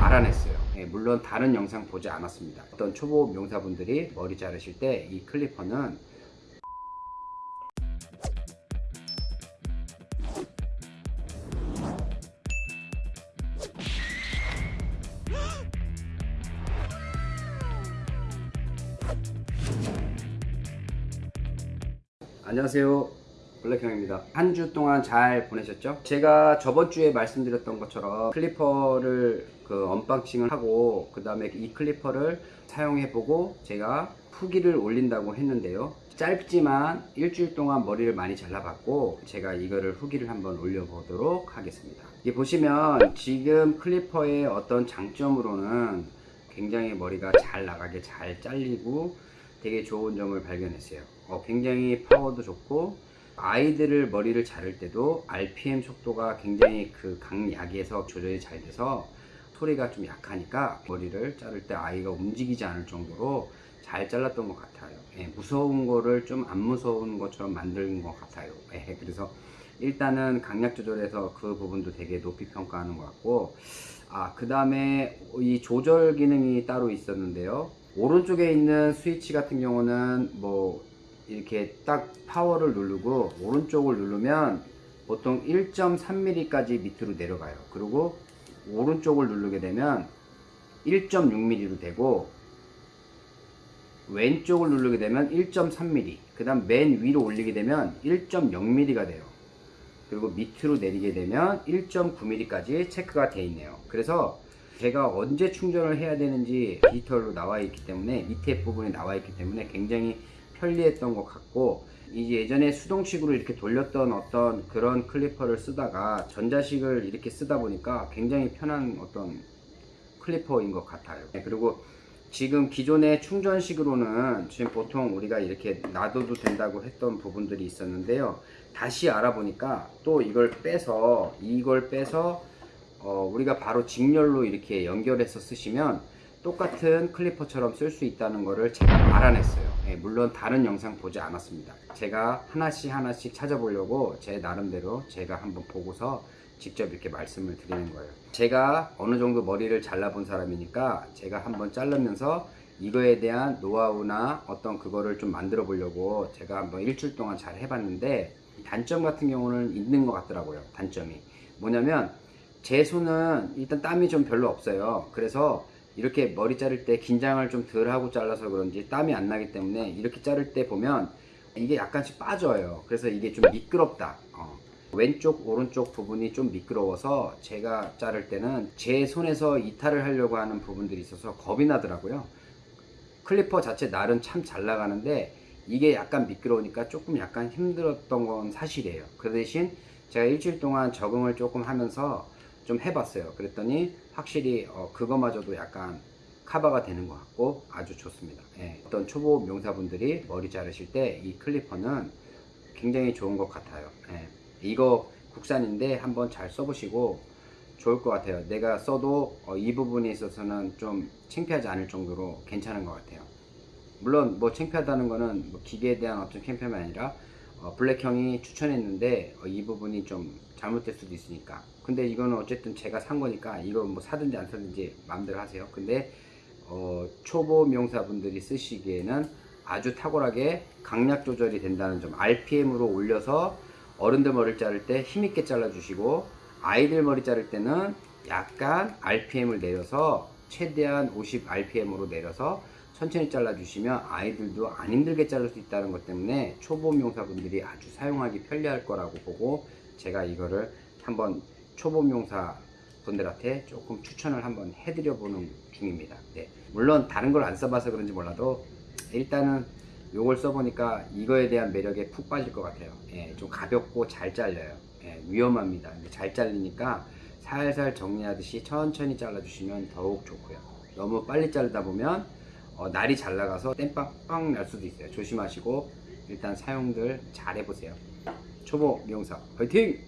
알아냈어요. 예, 물론 다른 영상 보지 않았습니다. 어떤 초보 미용사분들이 머리 자르실 때 이 clipper는 안녕하세요. 블랙형입니다. 한 주 동안 잘 보내셨죠? 제가 저번 주에 말씀드렸던 것처럼 clipper를 그 unboxing을 하고 그 다음에 이 clipper를 사용해 보고 제가 후기를 올린다고 했는데요. 짧지만 일주일 동안 머리를 많이 잘라봤고 제가 이거를 후기를 한번 올려보도록 하겠습니다. 이 보시면 지금 클리퍼의 어떤 장점으로는 굉장히 머리가 잘 나가게 잘 잘리고 되게 좋은 점을 발견했어요. 어, 굉장히 파워도 좋고 아이들을 머리를 자를 때도 RPM 속도가 굉장히 그 강약에서 조절이 잘 돼서 소리가 좀 약하니까 머리를 자를 때 아이가 움직이지 않을 정도로 잘 잘랐던 것 같아요. 예, 무서운 거를 좀 안 무서운 것처럼 만든 것 같아요. 예, 그래서 일단은 강약 조절에서 그 부분도 되게 높이 평가하는 것 같고 아, 그 다음에 이 조절 기능이 따로 있었는데요. 오른쪽에 있는 스위치 같은 경우는 뭐 이렇게 딱 파워를 누르고 오른쪽을 누르면 보통 1.3mm까지 밑으로 내려가요. 그리고 오른쪽을 누르게 되면 1.6mm로 되고 왼쪽을 누르게 되면 1.3mm 그 다음 맨 위로 올리게 되면 1.0mm가 돼요. 그리고 밑으로 내리게 되면 1.9mm까지 체크가 되어 있네요. 그래서 제가 언제 충전을 해야 되는지 디지털로 나와 있기 때문에 밑에 부분에 나와 있기 때문에 굉장히 편리했던 것 같고 이제 예전에 수동식으로 이렇게 돌렸던 어떤 그런 클리퍼를 쓰다가 전자식을 이렇게 쓰다 보니까 굉장히 편한 어떤 클리퍼인 것 같아요. 네, 그리고 지금 기존의 충전식으로는 지금 보통 우리가 이렇게 놔둬도 된다고 했던 부분들이 있었는데요. 다시 알아보니까 또 이걸 빼서 이걸 빼서 어, 우리가 바로 직렬로 이렇게 연결해서 쓰시면 똑같은 클리퍼처럼 쓸 수 있다는 것을 제가 알아냈어요. 예, 물론 다른 영상 보지 않았습니다. 제가 하나씩 하나씩 찾아보려고 제 나름대로 제가 한번 보고서 직접 이렇게 말씀을 드리는 거예요. 제가 어느 정도 머리를 잘라본 사람이니까 제가 한번 자르면서 이거에 대한 노하우나 어떤 그거를 좀 만들어 보려고 제가 한번 일주일 동안 잘 해봤는데 단점 같은 경우는 있는 것 같더라고요 단점이. 뭐냐면 제 손은 일단 땀이 좀 별로 없어요. 그래서 이렇게 머리 자를 때 긴장을 좀 덜 하고 잘라서 그런지 땀이 안 나기 때문에 이렇게 자를 때 보면 이게 약간씩 빠져요. 그래서 이게 좀 미끄럽다. 어. 왼쪽 오른쪽 부분이 좀 미끄러워서 제가 자를 때는 제 손에서 이탈을 하려고 하는 부분들이 있어서 겁이 나더라고요. 클리퍼 자체 날은 참 잘 나가는데 이게 약간 미끄러우니까 조금 약간 힘들었던 건 사실이에요. 그 대신 제가 일주일 동안 적응을 조금 하면서 좀 해봤어요. 그랬더니 확실히 어, 그거마저도 약간 커버가 되는 것 같고 아주 좋습니다. 예, 어떤 초보 명사분들이 머리 자르실 때 이 클리퍼는 굉장히 좋은 것 같아요. 예, 이거 국산인데 한번 잘 써보시고 좋을 것 같아요. 내가 써도 어, 이 부분에 있어서는 좀 창피하지 않을 정도로 괜찮은 것 같아요. 물론 뭐 창피하다는 거는 뭐 기계에 대한 어떤 창피함이 아니라 어, 블랙형이 추천했는데 어, 이 부분이 좀 잘못될 수도 있으니까. 근데 이거는 어쨌든 제가 산 거니까 이거 뭐 사든지 안 사든지 마음대로 하세요. 근데 어, 초보 명사분들이 쓰시기에는 아주 탁월하게 강약 조절이 된다는 점 RPM으로 올려서 어른들 머리를 자를 때 힘있게 잘라 주시고 아이들 머리 자를 때는 약간 RPM을 내려서 최대한 50 RPM으로 내려서 천천히 잘라 주시면 아이들도 안 힘들게 자를 수 있다는 것 때문에 초보 명사분들이 아주 사용하기 편리할 거라고 보고 제가 이거를 한번 초보 명사 분들한테 조금 추천을 한번 해드려 보는 중입니다. 네. 물론 다른 걸 안 써봐서 그런지 몰라도 일단은 요걸 써보니까 이거에 대한 매력에 푹 빠질 것 같아요. 예, 좀 가볍고 잘 잘려요. 예, 위험합니다. 잘 잘리니까 살살 정리하듯이 천천히 잘라 주시면 더욱 좋고요. 너무 빨리 자르다 보면 어, 날이 잘 나가서 땜빵 빵 날 수도 있어요 조심하시고 일단 사용들 잘 해보세요 초보 미용사 화이팅!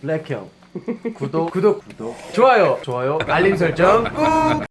블랙형. 구독. 구독 구독. 좋아요. 좋아요. 알림 설정. 꾹